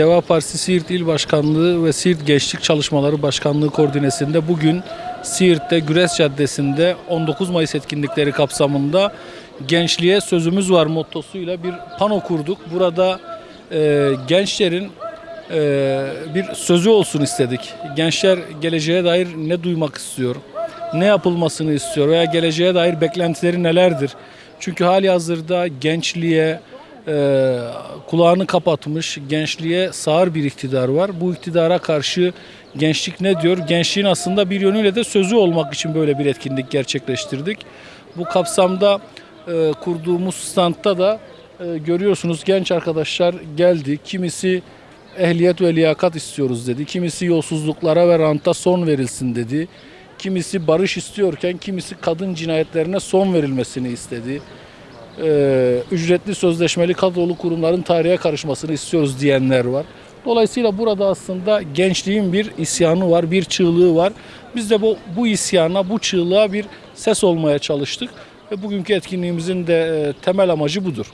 Deva Partisi Siirt İl Başkanlığı ve Siirt Gençlik Çalışmaları Başkanlığı koordinesinde bugün Siirt'te Güres Caddesi'nde 19 Mayıs etkinlikleri kapsamında gençliğe sözümüz var mottosuyla bir pano kurduk. Burada e, gençlerin e, bir sözü olsun istedik. Gençler geleceğe dair ne duymak istiyor, ne yapılmasını istiyor veya geleceğe dair beklentileri nelerdir? Çünkü hali hazırda gençliğe e, kulağını kapatmış, gençliğe sağır bir iktidar var. Bu iktidara karşı gençlik ne diyor? Gençliğin aslında bir yönüyle de sözü olmak için böyle bir etkinlik gerçekleştirdik. Bu kapsamda e, kurduğumuz standta da e, görüyorsunuz genç arkadaşlar geldi. Kimisi ehliyet ve liyakat istiyoruz dedi. Kimisi yolsuzluklara ve ranta son verilsin dedi. Kimisi barış istiyorken kimisi kadın cinayetlerine son verilmesini istedi. Ee, ücretli sözleşmeli kadrolu kurumların tarihe karışmasını istiyoruz diyenler var. Dolayısıyla burada aslında gençliğin bir isyanı var, bir çığlığı var. Biz de bu, bu isyana, bu çığlığa bir ses olmaya çalıştık. Ve bugünkü etkinliğimizin de e, temel amacı budur.